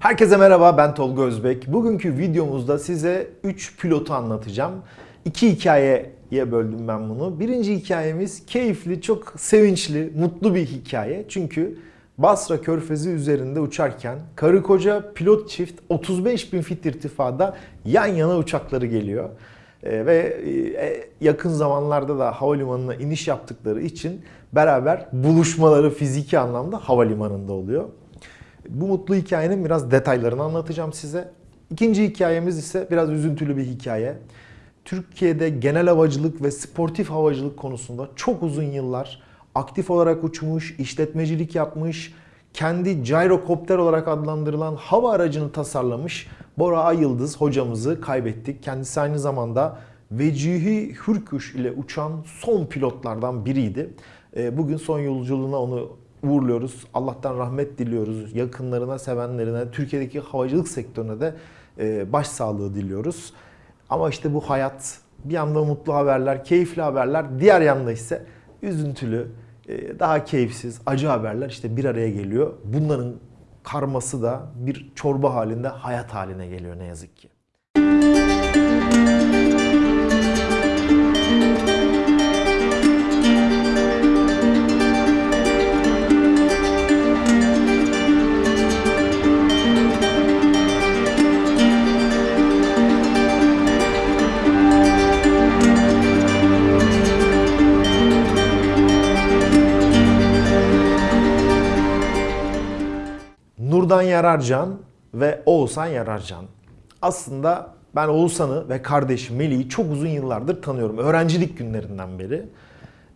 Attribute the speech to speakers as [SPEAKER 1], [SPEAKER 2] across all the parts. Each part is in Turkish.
[SPEAKER 1] Herkese merhaba ben Tolga Özbek. Bugünkü videomuzda size 3 pilotu anlatacağım. İki hikayeye böldüm ben bunu. Birinci hikayemiz keyifli, çok sevinçli, mutlu bir hikaye. Çünkü Basra Körfezi üzerinde uçarken karı koca pilot çift 35 bin fit irtifada yan yana uçakları geliyor. Ee, ve e, yakın zamanlarda da havalimanına iniş yaptıkları için beraber buluşmaları fiziki anlamda havalimanında oluyor. Bu mutlu hikayenin biraz detaylarını anlatacağım size. İkinci hikayemiz ise biraz üzüntülü bir hikaye. Türkiye'de genel havacılık ve sportif havacılık konusunda çok uzun yıllar aktif olarak uçmuş, işletmecilik yapmış, kendi gyrokopter olarak adlandırılan hava aracını tasarlamış Bora Ayıldız hocamızı kaybettik. Kendisi aynı zamanda Vecihi Hürkuş ile uçan son pilotlardan biriydi. Ee, bugün son yolculuğuna onu uğurluyoruz. Allah'tan rahmet diliyoruz. Yakınlarına, sevenlerine, Türkiye'deki havacılık sektörüne de e, başsağlığı diliyoruz. Ama işte bu hayat bir yanda mutlu haberler, keyifli haberler, diğer yanda ise üzüntülü, e, daha keyifsiz, acı haberler işte bir araya geliyor. Bunların karması da bir çorba halinde hayat haline geliyor ne yazık ki. Nurdan Yararcan ve Oğuzhan Yararcan. Aslında ben Oğuzhan'ı ve kardeşim Melih'i çok uzun yıllardır tanıyorum. Öğrencilik günlerinden beri.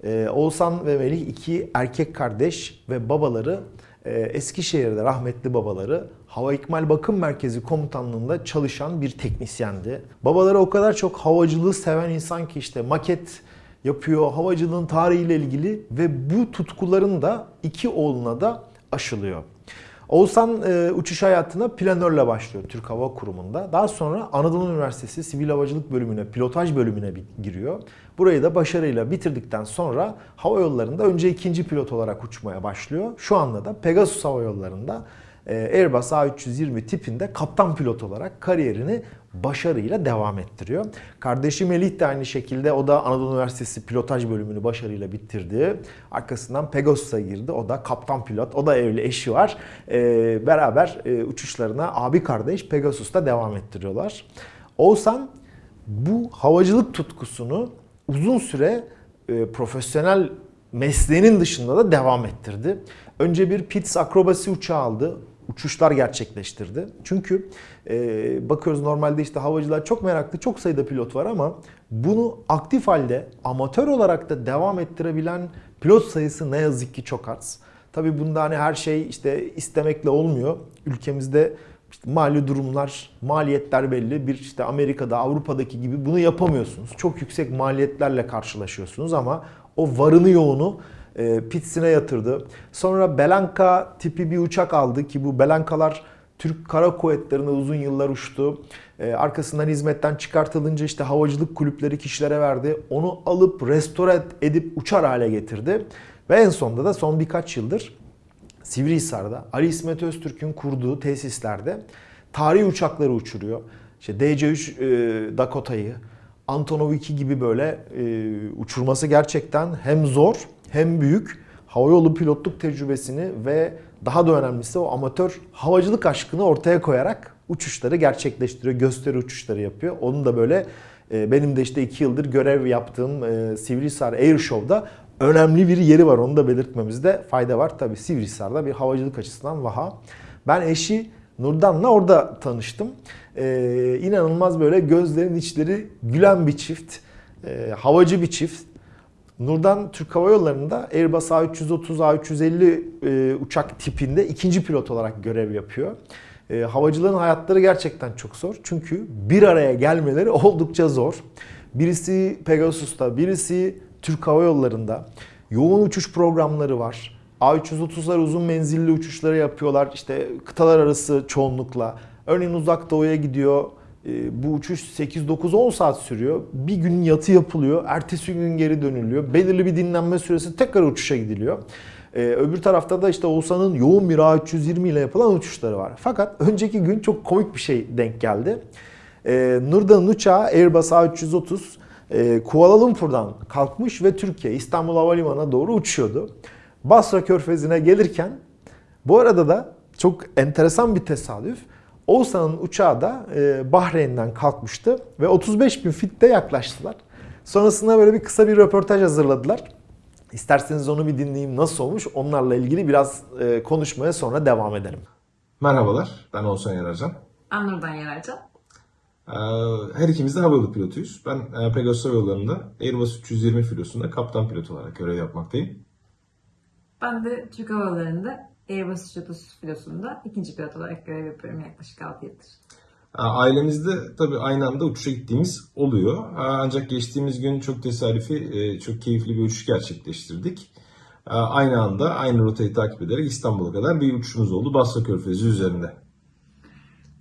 [SPEAKER 1] Ee, Oğuzhan ve Melih iki erkek kardeş ve babaları e, Eskişehir'de rahmetli babaları Hava İkmal Bakım Merkezi komutanlığında çalışan bir teknisyendi. Babaları o kadar çok havacılığı seven insan ki işte maket yapıyor, havacılığın tarihiyle ilgili ve bu tutkuların da iki oğluna da aşılıyor. Oğuzhan e, uçuş hayatına planörle başlıyor Türk Hava Kurumu'nda. Daha sonra Anadolu Üniversitesi Sivil Havacılık bölümüne, pilotaj bölümüne giriyor. Burayı da başarıyla bitirdikten sonra hava yollarında önce ikinci pilot olarak uçmaya başlıyor. Şu anda da Pegasus Hava Yolları'nda e, Airbus A320 tipinde kaptan pilot olarak kariyerini başarıyla devam ettiriyor. Kardeşi Melih de aynı şekilde o da Anadolu Üniversitesi pilotaj bölümünü başarıyla bitirdi. Arkasından Pegasus'a girdi. O da kaptan pilot. O da evli eşi var. Ee, beraber e, uçuşlarına abi kardeş Pegasus'ta devam ettiriyorlar. Oğuzhan bu havacılık tutkusunu uzun süre e, profesyonel mesleğinin dışında da devam ettirdi. Önce bir Pitts akrobasi uçağı aldı uçuşlar gerçekleştirdi. Çünkü e, bakıyoruz normalde işte havacılar çok meraklı, çok sayıda pilot var ama bunu aktif halde amatör olarak da devam ettirebilen pilot sayısı ne yazık ki çok az. Tabii bunda hani her şey işte istemekle olmuyor. Ülkemizde işte mali durumlar, maliyetler belli. Bir işte Amerika'da, Avrupa'daki gibi bunu yapamıyorsunuz. Çok yüksek maliyetlerle karşılaşıyorsunuz ama o varını yoğunu e, Pitts'ine yatırdı. Sonra Belanka tipi bir uçak aldı ki bu Belankalar Türk Kara Kuvvetleri'ne uzun yıllar uçtu. E, arkasından hizmetten çıkartılınca işte havacılık kulüpleri kişilere verdi. Onu alıp restore edip uçar hale getirdi. Ve en sonunda da son birkaç yıldır Sivrihisar'da Ali İsmet Öztürk'ün kurduğu tesislerde tarihi uçakları uçuruyor. İşte DC-3 e, Dakota'yı, Antonov 2 gibi böyle e, uçurması gerçekten hem zor hem büyük havayolu pilotluk tecrübesini ve daha da önemlisi o amatör havacılık aşkını ortaya koyarak uçuşları gerçekleştiriyor. Gösteri uçuşları yapıyor. Onun da böyle e, benim de işte iki yıldır görev yaptığım e, Sivrihisar Air Show'da önemli bir yeri var. Onu da belirtmemizde fayda var. Tabi Sivrihisar'da bir havacılık açısından vaha. Ben eşi Nurdan'la orada tanıştım. Ee, inanılmaz böyle gözlerin içleri gülen bir çift. Ee, havacı bir çift. Nurdan Türk Hava Yolları'nda Airbus A330, A350 e, uçak tipinde ikinci pilot olarak görev yapıyor. E, havacılığın hayatları gerçekten çok zor. Çünkü bir araya gelmeleri oldukça zor. Birisi Pegasus'ta, birisi Türk Hava Yolları'nda. Yoğun uçuş programları var. A330'lar uzun menzilli uçuşları yapıyorlar. İşte kıtalar arası çoğunlukla. Örneğin uzak doğuya gidiyor ee, bu uçuş 8-9-10 saat sürüyor. Bir gün yatı yapılıyor. Ertesi gün geri dönülüyor. Belirli bir dinlenme süresi tekrar uçuşa gidiliyor. Ee, öbür tarafta da işte Oğuzhan'ın yoğun bir A320 ile yapılan uçuşları var. Fakat önceki gün çok komik bir şey denk geldi. Ee, Nurda'nın uçağı Airbus A330 e, Kuala Lumpur'dan kalkmış ve Türkiye İstanbul Havalimanı'na doğru uçuyordu. Basra Körfezi'ne gelirken bu arada da çok enteresan bir tesadüf. Oğuzhan'ın uçağı da e, Bahreyn'den kalkmıştı ve 35 bin fitte yaklaştılar. Sonrasında böyle bir kısa bir röportaj hazırladılar. İsterseniz onu bir dinleyeyim nasıl olmuş onlarla ilgili biraz e, konuşmaya sonra devam edelim.
[SPEAKER 2] Merhabalar, ben Oğuzhan Yararcan.
[SPEAKER 3] Ben Nurdan Yararcan.
[SPEAKER 2] Ee, Her ikimiz de havayolu pilotuyuz. Ben e, Pegasus Hava Yolları'nda Airbus 320 filosunda kaptan pilot olarak görev yapmaktayım.
[SPEAKER 3] Ben de Türk Hava Yolları'nda Airbus 330 filosunda ikinci pilot olarak görev yapıyorum yaklaşık 6 yıldır.
[SPEAKER 2] Ailemizde tabii aynı anda uçuşa gittiğimiz oluyor. Ancak geçtiğimiz gün çok tesadüfi, e, çok keyifli bir uçuş gerçekleştirdik. Aynı anda aynı rotayı takip ederek İstanbul'a kadar bir uçuşumuz oldu Basra Körfezi üzerinde.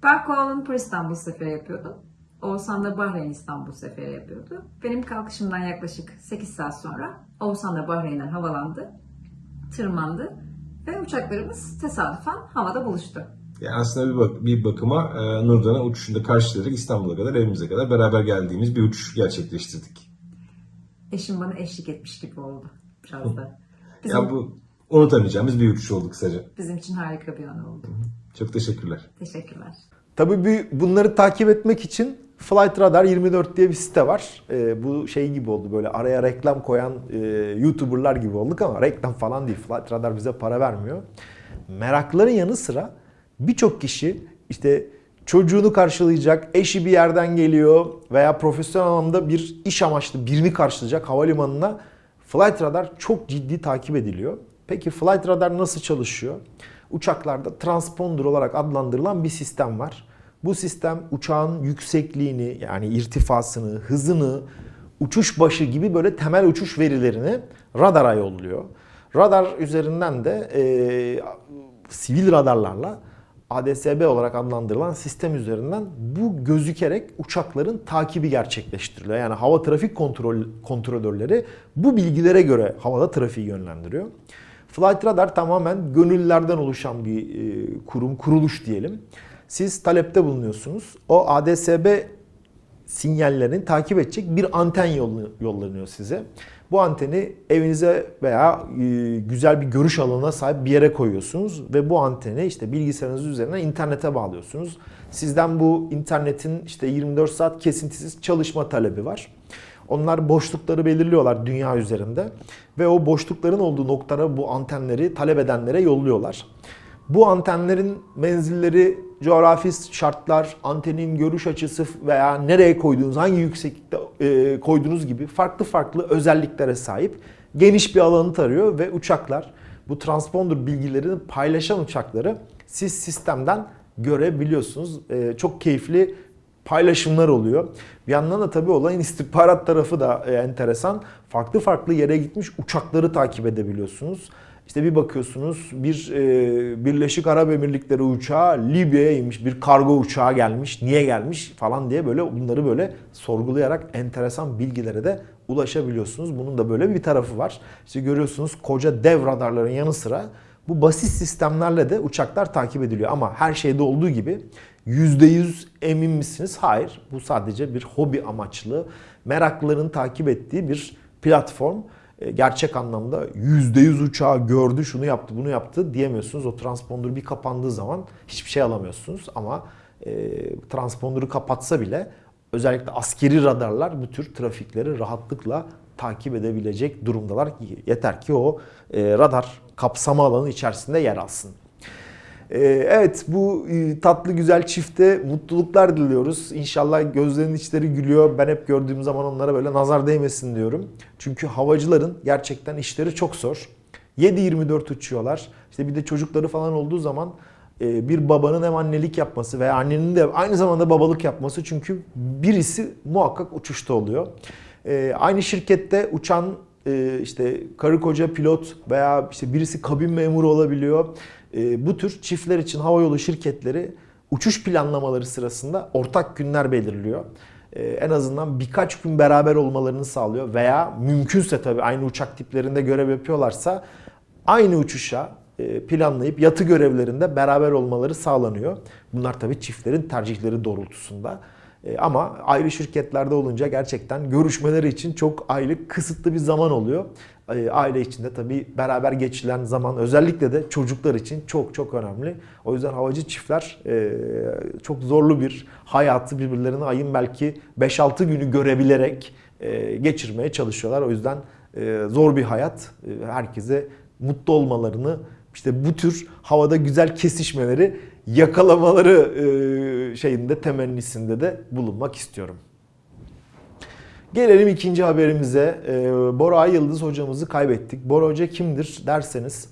[SPEAKER 3] Ben Kuala Lumpur İstanbul seferi yapıyordum. Oğuzhan da Bahreyn İstanbul seferi yapıyordu. Benim kalkışımdan yaklaşık 8 saat sonra Oğuzhan da Bahreyn'den havalandı, tırmandı ve uçaklarımız tesadüfen havada buluştu.
[SPEAKER 2] Yani aslında bir, bak bir bakıma e, Nurdan'a uçuşunda karşılayarak İstanbul'a kadar evimize kadar beraber geldiğimiz bir uçuş gerçekleştirdik.
[SPEAKER 3] Eşim bana eşlik etmiş gibi oldu biraz da. Bizim,
[SPEAKER 2] Yani bu unutamayacağımız bir uçuş oldu kısaca.
[SPEAKER 3] bizim için harika bir an oldu.
[SPEAKER 2] Çok teşekkürler.
[SPEAKER 3] Teşekkürler.
[SPEAKER 1] Tabii bunları takip etmek için Flight Radar 24 diye bir site var. Ee, bu şey gibi oldu böyle araya reklam koyan e, YouTuber'lar gibi olduk ama reklam falan değil. Flight Radar bize para vermiyor. Merakların yanı sıra birçok kişi işte çocuğunu karşılayacak, eşi bir yerden geliyor veya profesyonel anlamda bir iş amaçlı birini karşılayacak havalimanına Flight Radar çok ciddi takip ediliyor. Peki Flight Radar nasıl çalışıyor? Uçaklarda transponder olarak adlandırılan bir sistem var. Bu sistem uçağın yüksekliğini yani irtifasını, hızını, uçuş başı gibi böyle temel uçuş verilerini radara yolluyor. Radar üzerinden de e, sivil radarlarla ADSB olarak adlandırılan sistem üzerinden bu gözükerek uçakların takibi gerçekleştiriliyor. Yani hava trafik kontrol kontrolörleri bu bilgilere göre havada trafiği yönlendiriyor. Flight Radar tamamen gönüllülerden oluşan bir e, kurum, kuruluş diyelim. Siz talepte bulunuyorsunuz. O ADSB sinyallerini takip edecek bir anten yollanıyor size. Bu anteni evinize veya e, güzel bir görüş alanına sahip bir yere koyuyorsunuz ve bu anteni işte bilgisayarınız üzerinden internete bağlıyorsunuz. Sizden bu internetin işte 24 saat kesintisiz çalışma talebi var. Onlar boşlukları belirliyorlar dünya üzerinde ve o boşlukların olduğu noktalara bu antenleri talep edenlere yolluyorlar. Bu antenlerin menzilleri, coğrafi şartlar, antenin görüş açısı veya nereye koyduğunuz, hangi yükseklikte e, koyduğunuz gibi farklı farklı özelliklere sahip geniş bir alanı tarıyor ve uçaklar bu transponder bilgilerini paylaşan uçakları siz sistemden görebiliyorsunuz. E, çok keyifli paylaşımlar oluyor. Bir yandan da tabii olayın istihbarat tarafı da e, enteresan. Farklı farklı yere gitmiş uçakları takip edebiliyorsunuz. İşte bir bakıyorsunuz bir e, Birleşik Arap Emirlikleri uçağı Libya'ya inmiş, bir kargo uçağı gelmiş, niye gelmiş falan diye böyle bunları böyle sorgulayarak enteresan bilgilere de ulaşabiliyorsunuz. Bunun da böyle bir tarafı var. İşte görüyorsunuz koca dev radarların yanı sıra bu basit sistemlerle de uçaklar takip ediliyor. Ama her şeyde olduğu gibi %100 emin misiniz? Hayır. Bu sadece bir hobi amaçlı, meraklıların takip ettiği bir platform. E, Gerçek anlamda %100 uçağı gördü, şunu yaptı, bunu yaptı diyemiyorsunuz. O transponder bir kapandığı zaman hiçbir şey alamıyorsunuz. Ama e, transponder'ı kapatsa bile özellikle askeri radarlar bu tür trafikleri rahatlıkla takip edebilecek durumdalar. Yeter ki o e, radar kapsama alanı içerisinde yer alsın. Ee, Evet bu e, tatlı güzel çifte mutluluklar diliyoruz. İnşallah gözlerinin içleri gülüyor. Ben hep gördüğüm zaman onlara böyle nazar değmesin diyorum. Çünkü havacıların gerçekten işleri çok zor. 7-24 uçuyorlar. İşte bir de çocukları falan olduğu zaman e, bir babanın hem annelik yapması veya annenin de aynı zamanda babalık yapması. Çünkü birisi muhakkak uçuşta oluyor. E, Aynı şirkette uçan e, işte karı koca pilot veya işte birisi kabin memuru olabiliyor. E, bu tür çiftler için havayolu şirketleri uçuş planlamaları sırasında ortak günler belirliyor. E, en azından birkaç gün beraber olmalarını sağlıyor veya mümkünse tabii aynı uçak tiplerinde görev yapıyorlarsa aynı uçuşa planlayıp yatı görevlerinde beraber olmaları sağlanıyor. Bunlar tabii çiftlerin tercihleri doğrultusunda. E, Ama ayrı şirketlerde olunca gerçekten görüşmeleri için çok aylık kısıtlı bir zaman oluyor. E, Aile içinde tabii beraber geçilen zaman özellikle de çocuklar için çok çok önemli. O yüzden havacı çiftler e, çok zorlu bir hayatı birbirlerine ayın belki 5-6 günü görebilerek geçirmeye çalışıyorlar. O yüzden zor bir hayat. Herkese mutlu olmalarını, işte bu tür havada güzel kesişmeleri yakalamaları e, şeyinde temennisinde de bulunmak istiyorum. Gelelim ikinci haberimize. E, Bora Yıldız hocamızı kaybettik. Bora Hoca kimdir derseniz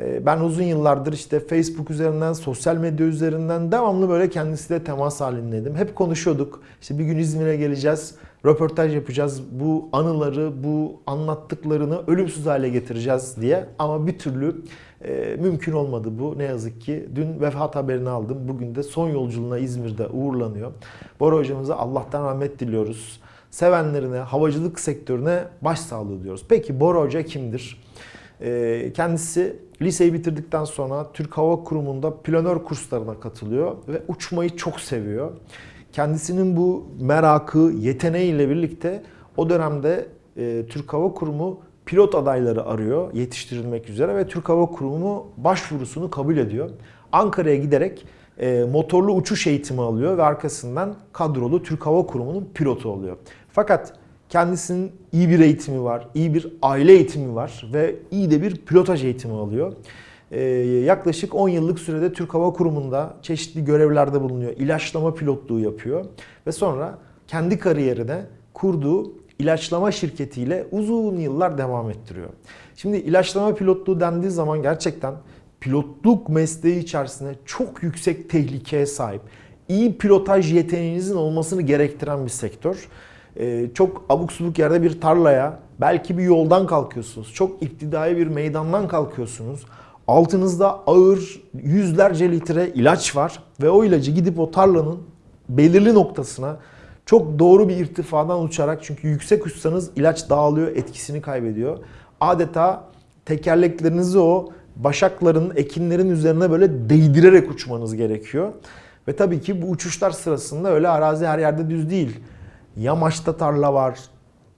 [SPEAKER 1] e, ben uzun yıllardır işte Facebook üzerinden, sosyal medya üzerinden devamlı böyle kendisiyle temas halindeydim. Hep konuşuyorduk. İşte bir gün İzmir'e geleceğiz, röportaj yapacağız. Bu anıları, bu anlattıklarını ölümsüz hale getireceğiz diye. Ama bir türlü e, mümkün olmadı bu ne yazık ki. Dün vefat haberini aldım. Bugün de son yolculuğuna İzmir'de uğurlanıyor. Bora hocamıza Allah'tan rahmet diliyoruz. Sevenlerine, havacılık sektörüne başsağlığı diyoruz. Peki Bora Hoca kimdir? Ee, Kendisi liseyi bitirdikten sonra Türk Hava Kurumu'nda planör kurslarına katılıyor ve uçmayı çok seviyor. Kendisinin bu merakı, yeteneğiyle birlikte o dönemde e, Türk Hava Kurumu pilot adayları arıyor yetiştirilmek üzere ve Türk Hava Kurumu başvurusunu kabul ediyor. Ankara'ya giderek e, motorlu uçuş eğitimi alıyor ve arkasından kadrolu Türk Hava Kurumu'nun pilotu oluyor. Fakat kendisinin iyi bir eğitimi var, iyi bir aile eğitimi var ve iyi de bir pilotaj eğitimi alıyor. Ee, yaklaşık 10 yıllık sürede Türk Hava Kurumu'nda çeşitli görevlerde bulunuyor. İlaçlama pilotluğu yapıyor ve sonra kendi kariyerine kurduğu ilaçlama şirketiyle uzun yıllar devam ettiriyor. Şimdi ilaçlama pilotluğu dendiği zaman gerçekten pilotluk mesleği içerisinde çok yüksek tehlikeye sahip, iyi pilotaj yeteneğinizin olmasını gerektiren bir sektör. Ee, çok abuk subuk yerde bir tarlaya, belki bir yoldan kalkıyorsunuz. Çok iptidai bir meydandan kalkıyorsunuz. Altınızda ağır yüzlerce litre ilaç var ve o ilacı gidip o tarlanın belirli noktasına çok doğru bir irtifadan uçarak çünkü yüksek uçsanız ilaç dağılıyor, etkisini kaybediyor. Adeta tekerleklerinizi o başakların, ekinlerin üzerine böyle değdirerek uçmanız gerekiyor. Ve tabii ki bu uçuşlar sırasında öyle arazi her yerde düz değil. Yamaçta tarla var,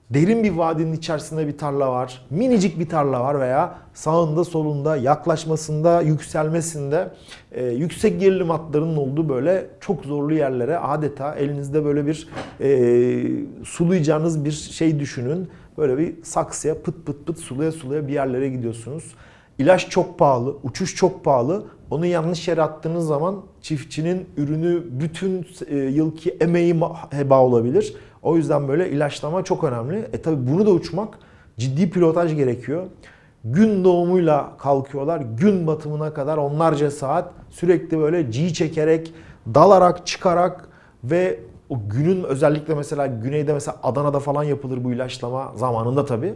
[SPEAKER 1] derin bir vadinin içerisinde bir tarla var, minicik bir tarla var veya sağında solunda yaklaşmasında, yükselmesinde e, yüksek gerilim hatlarının olduğu böyle çok zorlu yerlere adeta elinizde böyle bir e, sulayacağınız bir şey düşünün. Böyle bir saksıya pıt pıt pıt sulaya sulaya bir yerlere gidiyorsunuz. İlaç çok pahalı, uçuş çok pahalı. Onu yanlış yere attığınız zaman çiftçinin ürünü bütün e, yılki emeği heba olabilir. O yüzden böyle ilaçlama çok önemli. E tabi bunu da uçmak ciddi pilotaj gerekiyor. Gün doğumuyla kalkıyorlar. Gün batımına kadar onlarca saat sürekli böyle G çekerek, dalarak, çıkarak ve o günün özellikle mesela güneyde mesela Adana'da falan yapılır bu ilaçlama zamanında tabii.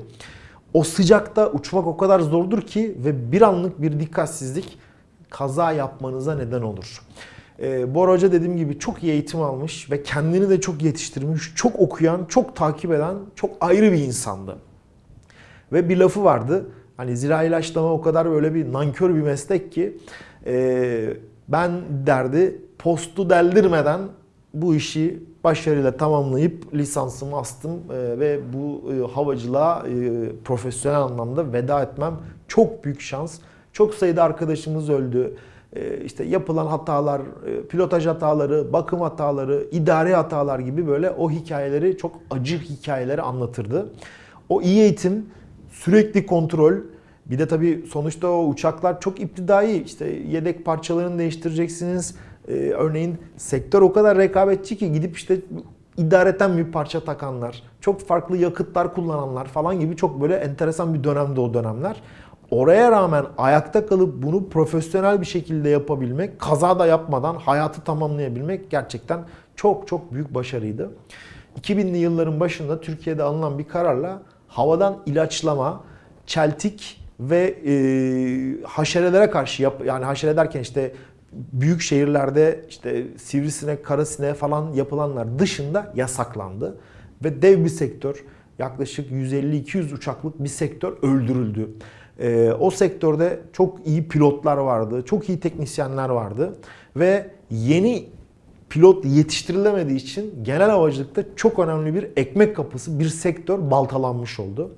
[SPEAKER 1] O sıcakta uçmak o kadar zordur ki ve bir anlık bir dikkatsizlik kaza yapmanıza neden olur. Bora Hoca dediğim gibi çok iyi eğitim almış ve kendini de çok yetiştirmiş, çok okuyan, çok takip eden, çok ayrı bir insandı. Ve bir lafı vardı. Hani zira ilaçlama o kadar böyle bir nankör bir meslek ki e, ben derdi postu deldirmeden bu işi başarıyla tamamlayıp lisansımı astım e, ve bu e, havacılığa e, profesyonel anlamda veda etmem çok büyük şans. Çok sayıda arkadaşımız öldü. E, işte yapılan hatalar, e, pilotaj hataları, bakım hataları, idari hatalar gibi böyle o hikayeleri çok acı hikayeleri anlatırdı. O iyi eğitim, sürekli kontrol, bir de tabii sonuçta o uçaklar çok iptidai. İşte yedek parçalarını değiştireceksiniz. Ee, örneğin sektör o kadar rekabetçi ki gidip işte idareten bir parça takanlar, çok farklı yakıtlar kullananlar falan gibi çok böyle enteresan bir dönemde o dönemler. Oraya rağmen ayakta kalıp bunu profesyonel bir şekilde yapabilmek, kaza da yapmadan hayatı tamamlayabilmek gerçekten çok çok büyük başarıydı. 2000'li yılların başında Türkiye'de alınan bir kararla havadan ilaçlama, çeltik ve e, haşerelere karşı yap yani haşere derken işte büyük şehirlerde işte sivrisinek, karasinek falan yapılanlar dışında yasaklandı ve dev bir sektör yaklaşık 150-200 uçaklık bir sektör öldürüldü. Ee, o sektörde çok iyi pilotlar vardı, çok iyi teknisyenler vardı ve yeni pilot yetiştirilemediği için genel havacılıkta çok önemli bir ekmek kapısı, bir sektör baltalanmış oldu.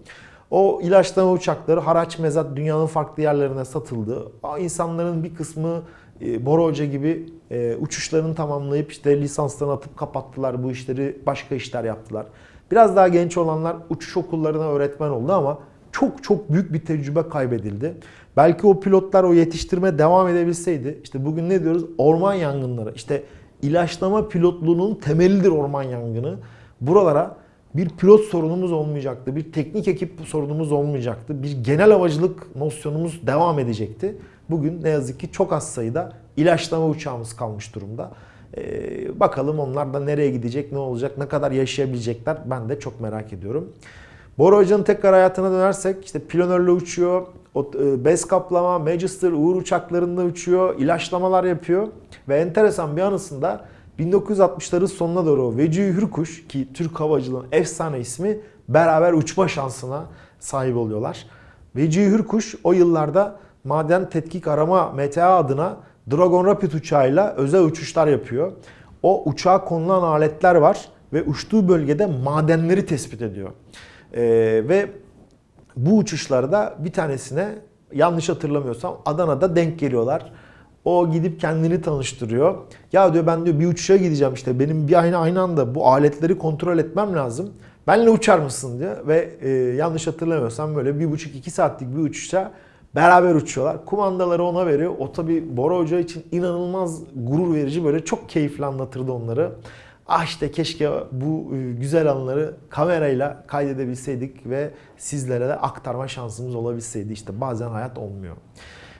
[SPEAKER 1] O ilaçlama uçakları haraç mezat dünyanın farklı yerlerine satıldı. İnsanların bir kısmı e, Bora Hoca gibi e, uçuşlarını tamamlayıp işte lisanslarını atıp kapattılar. Bu işleri başka işler yaptılar. Biraz daha genç olanlar uçuş okullarına öğretmen oldu ama çok çok büyük bir tecrübe kaybedildi. Belki o pilotlar o yetiştirme devam edebilseydi işte bugün ne diyoruz? Orman yangınları. İşte ilaçlama pilotluğunun temelidir orman yangını. Buralara bir pilot sorunumuz olmayacaktı, bir teknik ekip sorunumuz olmayacaktı, bir genel havacılık nosyonumuz devam edecekti. Bugün ne yazık ki çok az sayıda ilaçlama uçağımız kalmış durumda. Ee, bakalım onlar da nereye gidecek, ne olacak, ne kadar yaşayabilecekler ben de çok merak ediyorum. Bora Hoca'nın tekrar hayatına dönersek işte planörle uçuyor, e, bez kaplama, Magister, Uğur uçaklarında uçuyor, ilaçlamalar yapıyor. Ve enteresan bir anısında 1960'ların sonuna doğru Veci Hürkuş ki Türk havacılığın efsane ismi beraber uçma şansına sahip oluyorlar. Veci Hürkuş o yıllarda maden tetkik arama MTA adına Dragon Rapid uçağıyla özel uçuşlar yapıyor. O uçağa konulan aletler var ve uçtuğu bölgede madenleri tespit ediyor. Ee, ve bu uçuşlarda bir tanesine yanlış hatırlamıyorsam Adana'da denk geliyorlar. O gidip kendini tanıştırıyor. Ya diyor ben diyor bir uçuşa gideceğim işte benim bir aynı aynı anda bu aletleri kontrol etmem lazım. Benle uçar mısın diyor ve e, yanlış hatırlamıyorsam böyle bir buçuk iki saatlik bir uçuşa beraber uçuyorlar. Kumandaları ona veriyor. O tabi Bora Hoca için inanılmaz gurur verici böyle çok keyifli anlatırdı onları. Ah işte keşke bu e, güzel anları kamerayla kaydedebilseydik ve sizlere de aktarma şansımız olabilseydi. İşte bazen hayat olmuyor.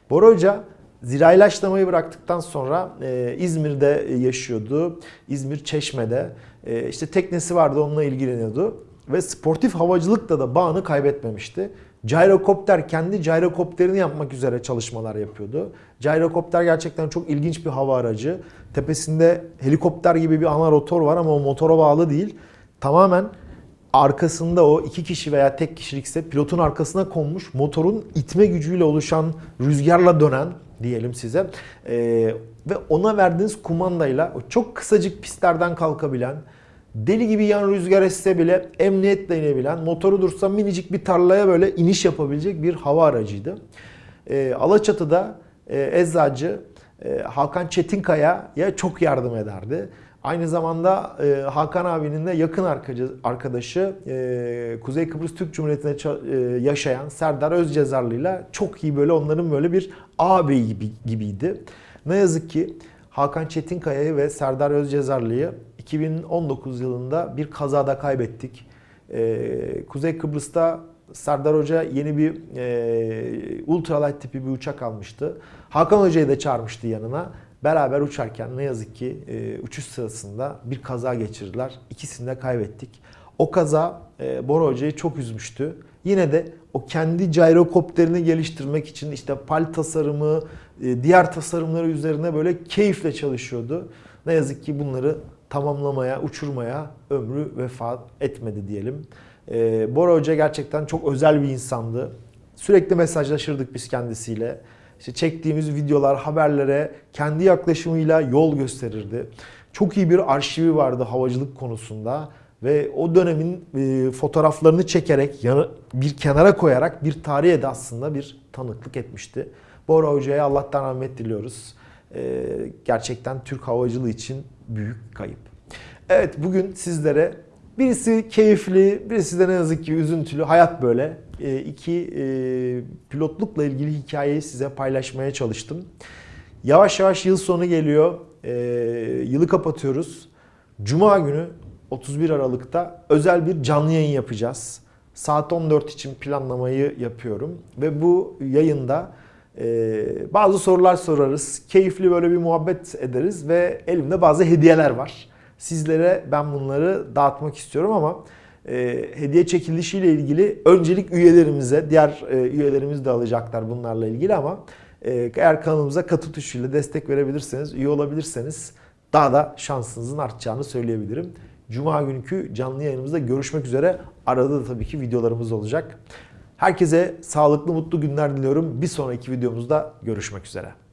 [SPEAKER 1] Bora Hoca Zira ilaçlamayı bıraktıktan sonra e, İzmir'de yaşıyordu. İzmir Çeşme'de. E, işte teknesi vardı onunla ilgileniyordu. Ve sportif havacılıkta da bağını kaybetmemişti. Gyrokopter kendi gyrokopterini yapmak üzere çalışmalar yapıyordu. Gyrokopter gerçekten çok ilginç bir hava aracı. Tepesinde helikopter gibi bir ana rotor var ama o motora bağlı değil. Tamamen arkasında o iki kişi veya tek kişilikse pilotun arkasına konmuş motorun itme gücüyle oluşan rüzgarla dönen diyelim size ee, ve ona verdiğiniz kumandayla o çok kısacık pistlerden kalkabilen deli gibi yan rüzgar esse bile emniyetle inebilen motoru dursa minicik bir tarlaya böyle iniş yapabilecek bir hava aracıydı. Ee, Alaçatı'da e, eczacı e, Hakan Çetinkaya'ya çok yardım ederdi. Aynı zamanda e, Hakan abinin de yakın arkadaşı e, Kuzey Kıbrıs Türk Cumhuriyeti'nde e, yaşayan Serdar Özcezarlı ile çok iyi böyle onların böyle bir ağabey gibi, gibiydi. Ne yazık ki Hakan Çetinkaya'yı ve Serdar Özcezarlı'yı 2019 yılında bir kazada kaybettik. E, Kuzey Kıbrıs'ta Serdar Hoca yeni bir e, ultralight tipi bir uçak almıştı. Hakan Hoca'yı da çağırmıştı yanına. Beraber uçarken ne yazık ki e, uçuş sırasında bir kaza geçirdiler. İkisini de kaybettik. O kaza e, Bora Hoca'yı çok üzmüştü. Yine de o kendi gyrokopterini geliştirmek için işte pal tasarımı, e, diğer tasarımları üzerine böyle keyifle çalışıyordu. Ne yazık ki bunları tamamlamaya, uçurmaya ömrü vefat etmedi diyelim. E, Bora Hoca gerçekten çok özel bir insandı. Sürekli mesajlaşırdık biz kendisiyle işte çektiğimiz videolar, haberlere kendi yaklaşımıyla yol gösterirdi. Çok iyi bir arşivi vardı havacılık konusunda ve o dönemin e, fotoğraflarını çekerek yanı, bir kenara koyarak bir tarihe de aslında bir tanıklık etmişti. Bora Hoca'ya Allah'tan rahmet diliyoruz. E, gerçekten Türk havacılığı için büyük kayıp. Evet bugün sizlere birisi keyifli, birisi de ne yazık ki üzüntülü. Hayat böyle. E, iki e, pilotlukla ilgili hikayeyi size paylaşmaya çalıştım. Yavaş yavaş yıl sonu geliyor. E, yılı kapatıyoruz. Cuma günü 31 Aralık'ta özel bir canlı yayın yapacağız. Saat 14 için planlamayı yapıyorum. Ve bu yayında bazı sorular sorarız. Keyifli böyle bir muhabbet ederiz ve elimde bazı hediyeler var. Sizlere ben bunları dağıtmak istiyorum ama e, hediye çekilişiyle ilgili öncelik üyelerimize, diğer e, üyelerimiz de alacaklar bunlarla ilgili ama e, eğer kanalımıza katı tuşuyla destek verebilirseniz, üye olabilirseniz daha da şansınızın artacağını söyleyebilirim. Cuma günkü canlı yayınımızda görüşmek üzere. Arada da tabii ki videolarımız olacak. Herkese sağlıklı mutlu günler diliyorum. Bir sonraki videomuzda görüşmek üzere.